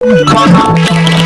t h a n